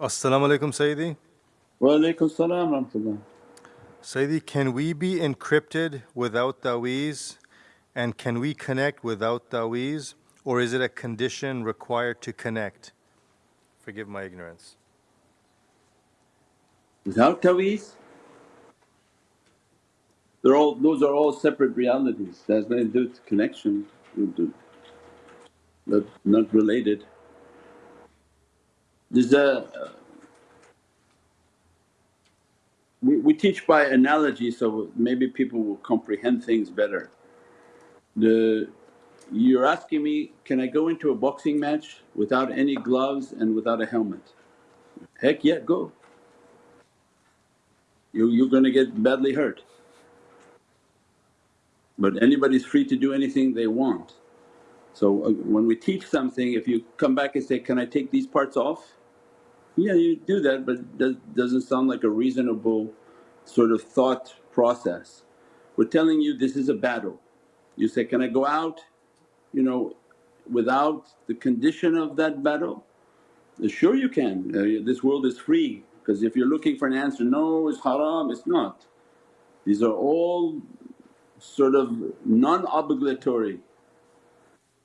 Assalamu alaikum Sayyidi. Wa alaikum salam rahmatullah. Sayyidi, can we be encrypted without taweez? And can we connect without taweez? Or is it a condition required to connect? Forgive my ignorance. Without taweez? They're all, those are all separate realities. That has nothing to do with connection, but not related. There's a we, we teach by analogy so maybe people will comprehend things better. The, you're asking me, can I go into a boxing match without any gloves and without a helmet? Heck yeah, go. You, you're gonna get badly hurt. But anybody's free to do anything they want. So uh, when we teach something if you come back and say, can I take these parts off? Yeah you do that but does, doesn't sound like a reasonable sort of thought process. We're telling you this is a battle. You say, can I go out you know without the condition of that battle? Sure you can, uh, this world is free because if you're looking for an answer, no it's haram, it's not. These are all sort of non-obligatory.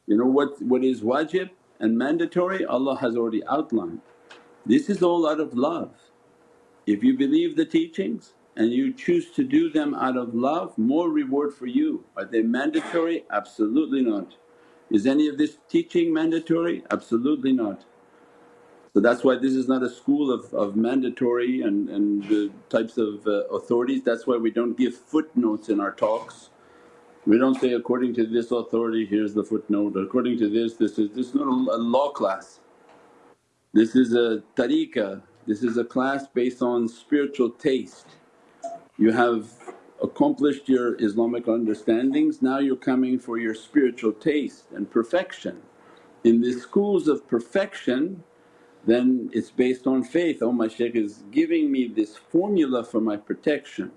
You know what, what is wajib and mandatory Allah has already outlined. This is all out of love. If you believe the teachings and you choose to do them out of love, more reward for you. Are they mandatory? Absolutely not. Is any of this teaching mandatory? Absolutely not. So that's why this is not a school of, of mandatory and, and the types of uh, authorities. That's why we don't give footnotes in our talks. We don't say, according to this authority here's the footnote, according to this, this is… this is not a law class. This is a tariqah, this is a class based on spiritual taste. You have accomplished your Islamic understandings, now you're coming for your spiritual taste and perfection. In the schools of perfection then it's based on faith, oh my shaykh is giving me this formula for my protection.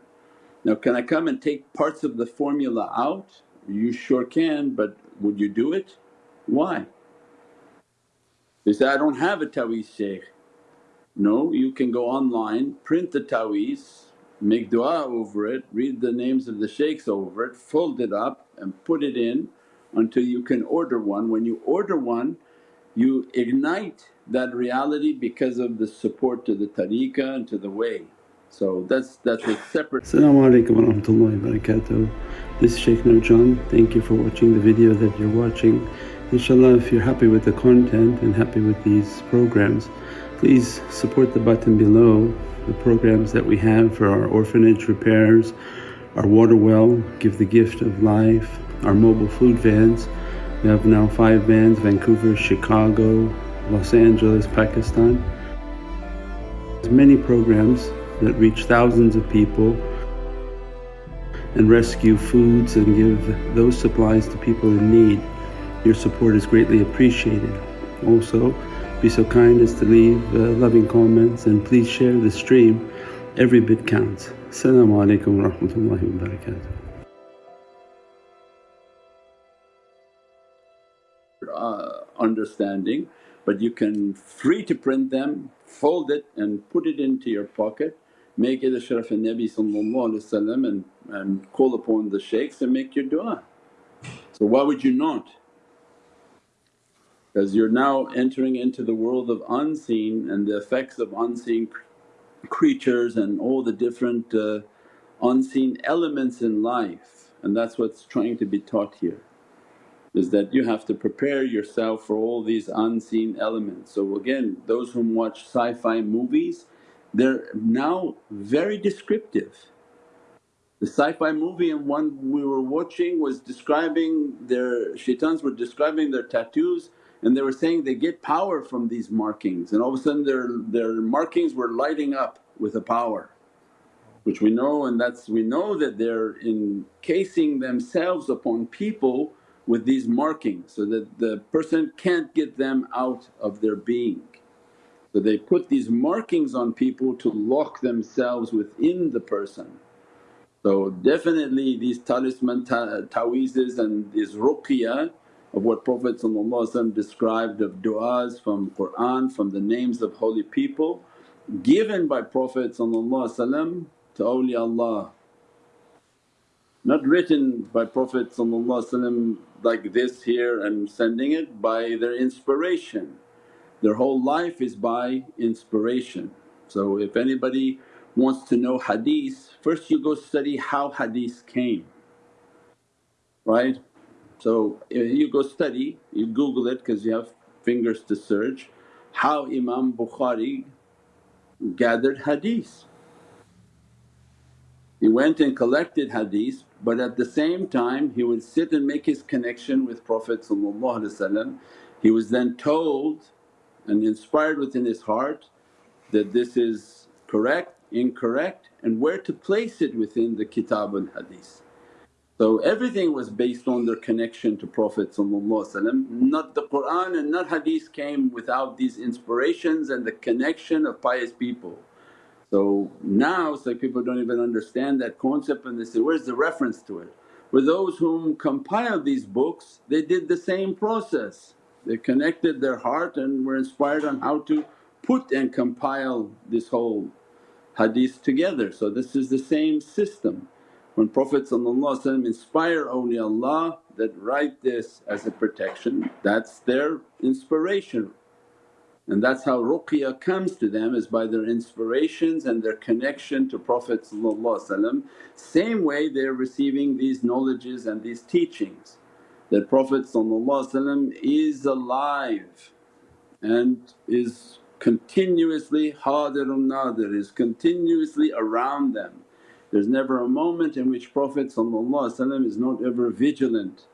Now can I come and take parts of the formula out? You sure can but would you do it? Why? They say, I don't have a taweez shaykh. No, you can go online, print the taweez, make dua over it, read the names of the shaykhs over it, fold it up and put it in until you can order one. When you order one you ignite that reality because of the support to the tariqah and to the way. So that's that's a separate Assalamu alaikum wa rahmatullahi wa barakatuh. This is Shaykh Nurjan. Thank you for watching the video that you're watching. Inshallah if you're happy with the content and happy with these programs please support the button below the programs that we have for our orphanage repairs, our water well, give the gift of life, our mobile food vans. We have now 5 vans Vancouver, Chicago, Los Angeles, Pakistan. There's many programs that reach thousands of people and rescue foods and give those supplies to people in need. Your support is greatly appreciated. Also be so kind as to leave uh, loving comments and please share the stream, every bit counts. Assalamu alaikum wa rahmatullahi wa barakatuh. Uh, understanding but you can free to print them, fold it and put it into your pocket, make it Ashraf al-Nabi and, and call upon the shaykhs and make your dua. So why would you not? Because you're now entering into the world of unseen and the effects of unseen creatures and all the different uh, unseen elements in life and that's what's trying to be taught here is that you have to prepare yourself for all these unseen elements. So again those whom watch sci-fi movies they're now very descriptive. The sci-fi movie and one we were watching was describing their shaitans were describing their tattoos and they were saying they get power from these markings and all of a sudden their, their markings were lighting up with a power which we know and that's we know that they're encasing themselves upon people with these markings so that the person can't get them out of their being. So they put these markings on people to lock themselves within the person. So definitely these talisman ta- taweezes and these ruqya of what Prophet described of du'as from Qur'an, from the names of holy people given by Prophet to awliyaullah, not written by Prophet like this here and sending it by their inspiration. Their whole life is by inspiration. So if anybody wants to know hadith, first you go study how hadith came, right? So you go study, you google it because you have fingers to search, how Imam Bukhari gathered hadith. He went and collected hadith but at the same time he would sit and make his connection with Prophet He was then told and inspired within his heart that this is correct, incorrect and where to place it within the kitab and hadith. So everything was based on their connection to Prophet not the Qur'an and not hadith came without these inspirations and the connection of pious people. So now it's like people don't even understand that concept and they say, where's the reference to it? For those whom compiled these books they did the same process. They connected their heart and were inspired on how to put and compile this whole hadith together. So this is the same system. When Prophet inspire awliyaullah that write this as a protection that's their inspiration and that's how ruqya comes to them is by their inspirations and their connection to Prophet Same way they're receiving these knowledges and these teachings that Prophet is alive and is continuously hadirun nadir, is continuously around them. There's never a moment in which Prophet is not ever vigilant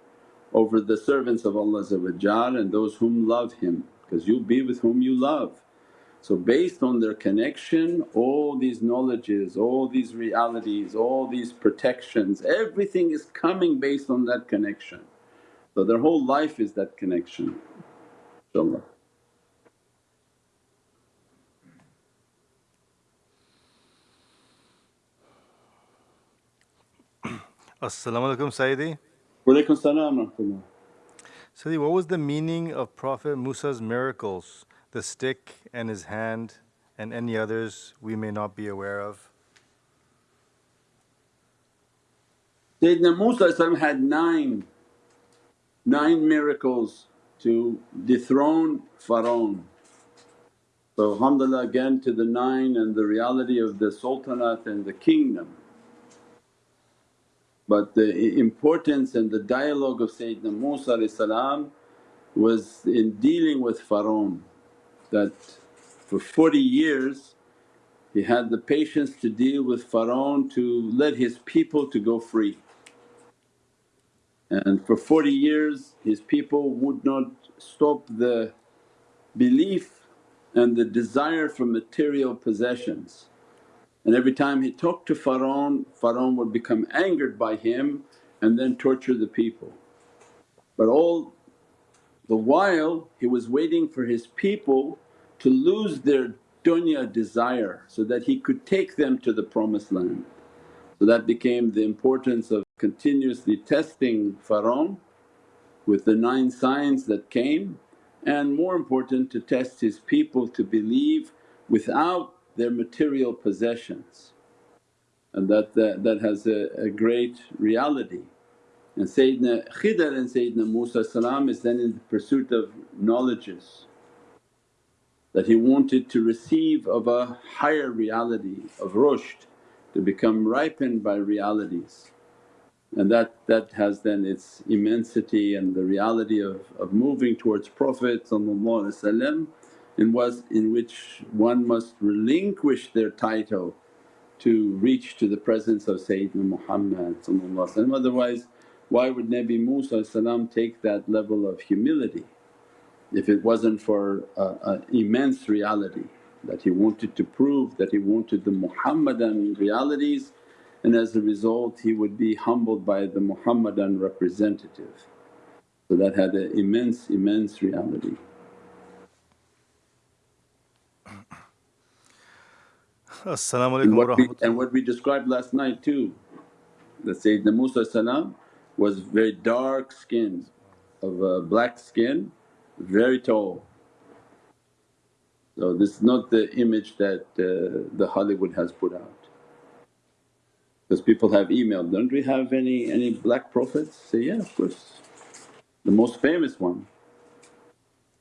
over the servants of Allah and those whom love Him because you'll be with whom you love. So based on their connection all these knowledges, all these realities, all these protections everything is coming based on that connection. So their whole life is that connection inshaAllah. As-salamu alaykum Sayyidi. Walaikum salam. Sayyidi, what was the meaning of Prophet Musa's miracles, the stick and his hand and any others we may not be aware of? Sayyidina Musa had nine, nine miracles to dethrone Pharaoh. So alhamdulillah again to the nine and the reality of the sultanate and the kingdom. But the importance and the dialogue of Sayyidina Musa was in dealing with Pharaoh that for 40 years he had the patience to deal with Pharaoh to let his people to go free. And for 40 years his people would not stop the belief and the desire for material possessions. And every time he talked to Pharaoh, Pharaoh would become angered by him and then torture the people. But all the while he was waiting for his people to lose their dunya desire so that he could take them to the promised land. So that became the importance of continuously testing Pharaoh with the nine signs that came and more important to test his people to believe without their material possessions and that, that, that has a, a great reality. And Sayyidina Khidr and Sayyidina Musa is then in the pursuit of knowledges that he wanted to receive of a higher reality of rushd to become ripened by realities. And that, that has then its immensity and the reality of, of moving towards Prophet in, was, in which one must relinquish their title to reach to the presence of Sayyidina Muhammad otherwise why would Nabi Musa take that level of humility if it wasn't for an immense reality that he wanted to prove that he wanted the Muhammadan realities and as a result he would be humbled by the Muhammadan representative. So that had an immense, immense reality. As-salamu And what we, and what we described last night too, that Sayyidina Musa was very dark skinned of uh, black skin, very tall. So this is not the image that uh, the Hollywood has put out. Because people have emailed, don't we have any, any black prophets? Say, yeah of course. The most famous one,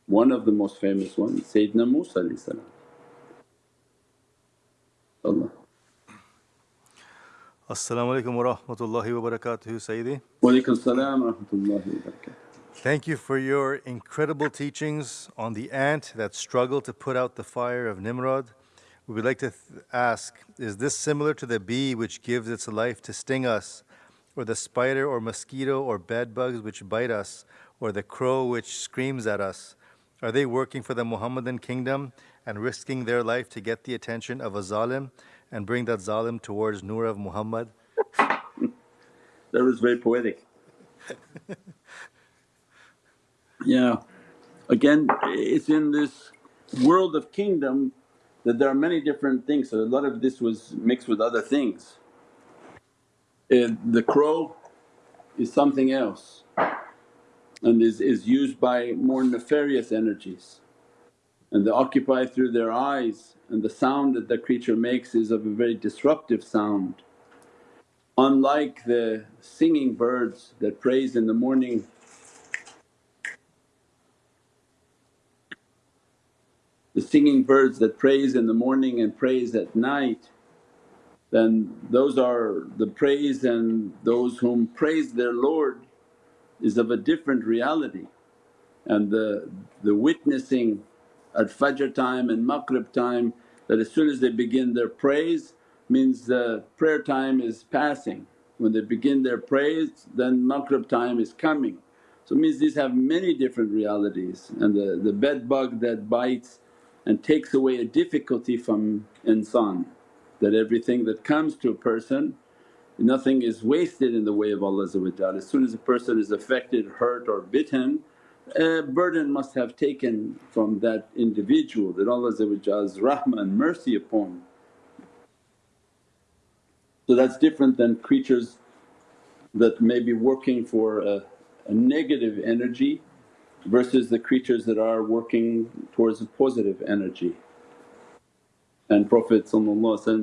one of the most famous ones Sayyidina Musa Allah. Assalamu alaikum wa rahmatullahi wa barakatuhu, Sayyidi. Wa alaikum salam wa rahmatullahi wa barakatuh. Thank you for your incredible teachings on the ant that struggled to put out the fire of Nimrod. We would like to th- ask Is this similar to the bee which gives its life to sting us, or the spider or mosquito or bed bugs which bite us, or the crow which screams at us? Are they working for the Muhammadan kingdom and risking their life to get the attention of a zalim and bring that zalim towards Nur of Muhammad? That was very poetic. Yeah. Again, it's in this world of kingdom that there are many different things, so a lot of this was mixed with other things. And the crow is something else and is, is used by more nefarious energies and they occupy through their eyes and the sound that the creature makes is of a very disruptive sound. Unlike the singing birds that praise in the morning the singing birds that praise in the morning and praise at night then those are the praise and those whom praise their Lord is of a different reality. And the, the witnessing at Fajr time and Maghrib time that as soon as they begin their praise means the prayer time is passing. When they begin their praise then Maghrib time is coming. So it means these have many different realities and the, the bed bug that bites and takes away a difficulty from insan that everything that comes to a person nothing is wasted in the way of Allah As soon as a person is affected, hurt or bitten a burden must have taken from that individual that Allah's rahmah and mercy upon. So that's different than creatures that may be working for a, a negative energy versus the creatures that are working towards a positive energy. And Prophet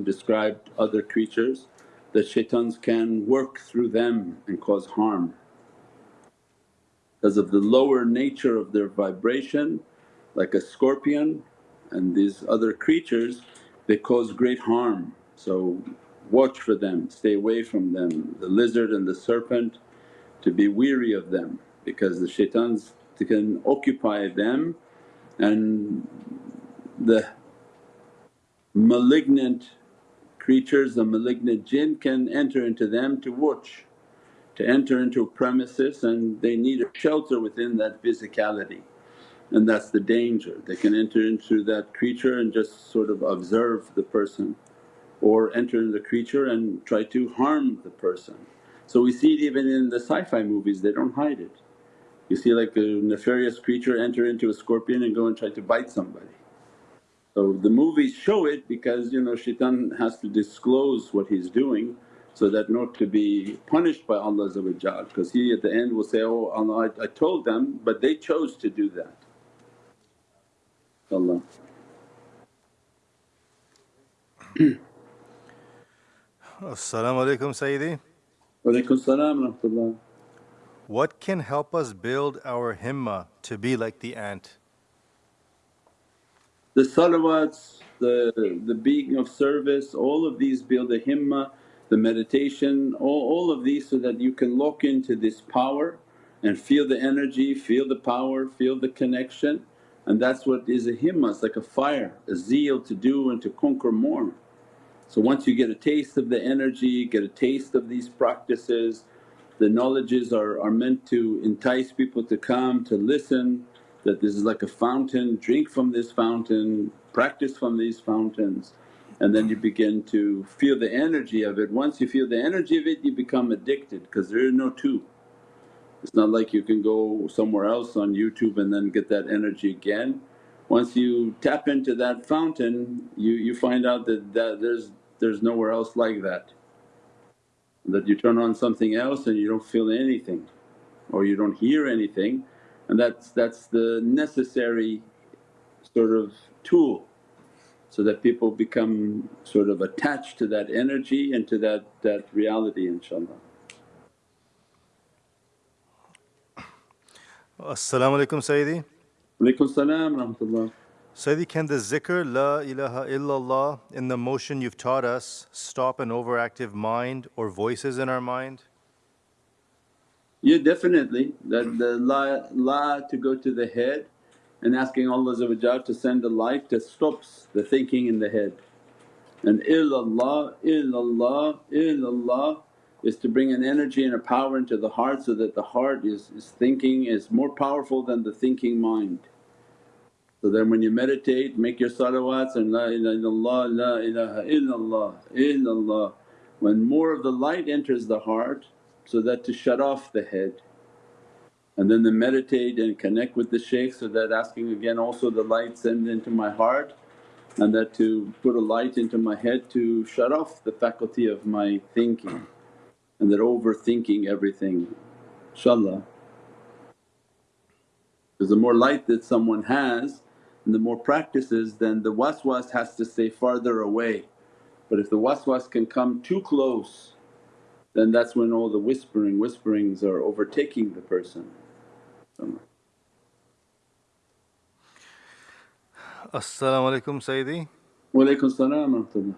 described other creatures that shaitans can work through them and cause harm. Because of the lower nature of their vibration like a scorpion and these other creatures they cause great harm. So watch for them, stay away from them, the lizard and the serpent to be weary of them because the shaitans can occupy them and the malignant creatures, the malignant jinn can enter into them to watch, to enter into a premises and they need a shelter within that physicality and that's the danger. They can enter into that creature and just sort of observe the person or enter in the creature and try to harm the person. So we see it even in the sci-fi movies, they don't hide it. You see like a nefarious creature enter into a scorpion and go and try to bite somebody. So the movies show it because you know shaitan has to disclose what he's doing so that not to be punished by Allah because he at the end will say, oh Allah I, I told them but they chose to do that. Allah. As-salamu alaykum Sayyidi. Walaikum salam rahmatullah. What can help us build our himma to be like the ant? The salawats, the, the being of service, all of these build a himmah, the meditation, all, all of these so that you can lock into this power and feel the energy, feel the power, feel the connection and that's what is a himmah, it's like a fire, a zeal to do and to conquer more. So once you get a taste of the energy, get a taste of these practices, the knowledges are, are meant to entice people to come, to listen, that this is like a fountain, drink from this fountain, practice from these fountains and then you begin to feel the energy of it. Once you feel the energy of it you become addicted because there is no two. It's not like you can go somewhere else on YouTube and then get that energy again. Once you tap into that fountain you, you find out that, that there's, there's nowhere else like that. That you turn on something else and you don't feel anything or you don't hear anything and that's, that's the necessary sort of tool so that people become sort of attached to that energy and to that, that reality inshaAllah. Assalamu alaikum Sayyidi. Walaykum salam rahmatullah. Sayyidi, can the zikr La ilaha illallah in the motion you've taught us stop an overactive mind or voices in our mind? Yeah definitely that the la, la to go to the head and asking Allah to send the light that stops the thinking in the head. And illallah, illallah, illallah is to bring an energy and a power into the heart so that the heart is, is thinking is more powerful than the thinking mind. So then when you meditate make your salawats and la ilaha illallah, la ilaha illallah, illallah. When more of the light enters the heart so that to shut off the head and then the meditate and connect with the shaykh so that asking again also the light send into my heart and that to put a light into my head to shut off the faculty of my thinking and that overthinking everything inshaAllah. Because the more light that someone has and the more practices then the waswas has to stay farther away. But if the waswas can come too close then that's when all the whispering whisperings are overtaking the person. Assalamu alaikum Sayyidi. Walaykum salam rahmatullah.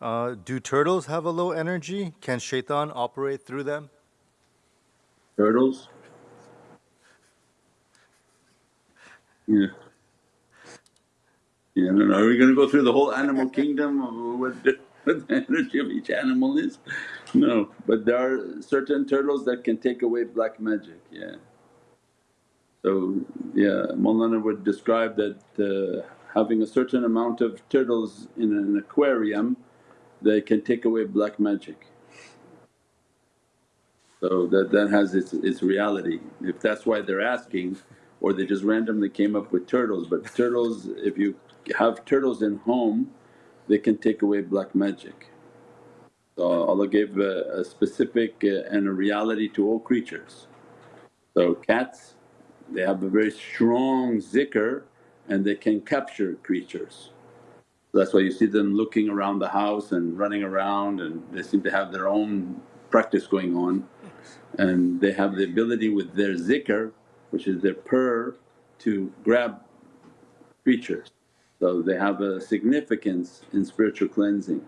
Uh, do turtles have a low energy? Can shaitan operate through them? Turtles? Yeah. Yeah, I don't know. Are we going to go through the whole animal kingdom of what the, what the energy of each animal is? No, but there are certain turtles that can take away black magic, yeah. So yeah, Mawlana would describe that uh, having a certain amount of turtles in an aquarium they can take away black magic. So that, that has its, its reality. If that's why they're asking or they just randomly came up with turtles but turtles if you have turtles in home they can take away black magic. So Allah gave a, a specific uh, and a reality to all creatures. So cats they have a very strong zikr and they can capture creatures. That's why you see them looking around the house and running around and they seem to have their own practice going on and they have the ability with their zikr which is their purr to grab creatures. So they have a significance in spiritual cleansing.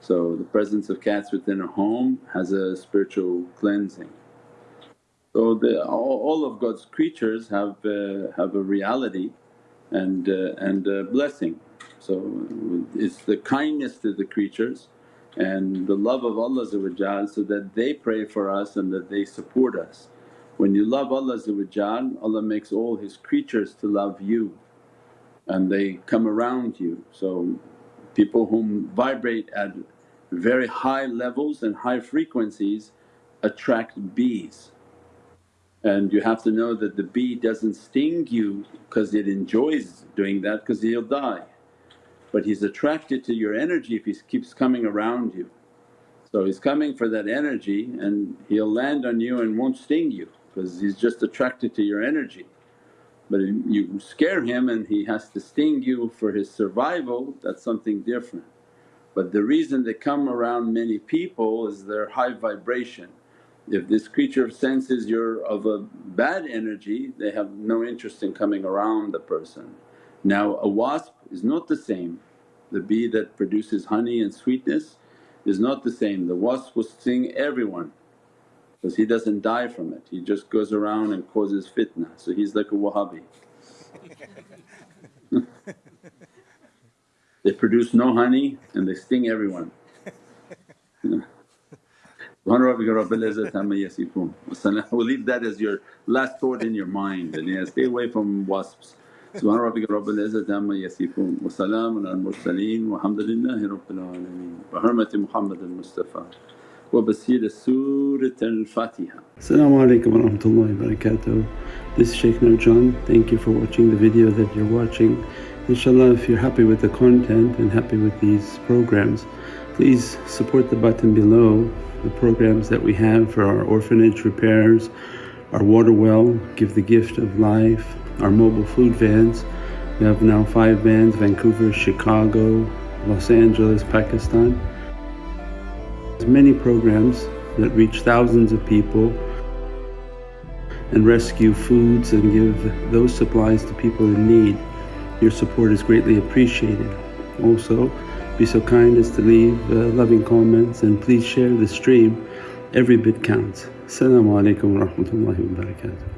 So the presence of cats within a home has a spiritual cleansing. So the, all, all of God's creatures have, uh, have a reality and, uh, and a blessing. So it's the kindness to the creatures and the love of Allah so that they pray for us and that they support us. When you love Allah Allah makes all His creatures to love you and they come around you. So people whom vibrate at very high levels and high frequencies attract bees and you have to know that the bee doesn't sting you because it enjoys doing that because he'll die. But he's attracted to your energy if he keeps coming around you. So he's coming for that energy and he'll land on you and won't sting you because he's just attracted to your energy. But if you scare him and he has to sting you for his survival that's something different. But the reason they come around many people is their high vibration if this creature senses you're of a bad energy they have no interest in coming around the person. Now a wasp is not the same, the bee that produces honey and sweetness is not the same. The wasp will sting everyone because he doesn't die from it, he just goes around and causes fitna. So he's like a Wahhabi. they produce no honey and they sting everyone. Subhana rabbika rabbil izzati amma yasifun We'll leave that as your last thought in your mind and yeah, stay away from wasps. Subhana rabbika rabbil izzati amma yasifun wa salamun al mursaleen walhamdulillahi rabbil alameen bi hurmati Muhammad al Mustafa wa basira Surat al Fatiha. As-salamu alaykum wa rahmatullahi wa barakatuh. This is Shaykh Nurjan. Thank you for watching the video that you're watching. Inshallah if you're happy with the content and happy with these programs please support the button below the programs that we have for our orphanage repairs, our water well, Give the Gift of Life, our mobile food vans, We have now five vans Vancouver, Chicago, Los Angeles, Pakistan. There's many programs that reach thousands of people and rescue foods and give those supplies to people in need. Your support is greatly appreciated. Also, be so kind as to leave uh, loving comments and please share the stream. Every bit counts. Assalamu alaikum wa rahmatullahi wa barakatuh.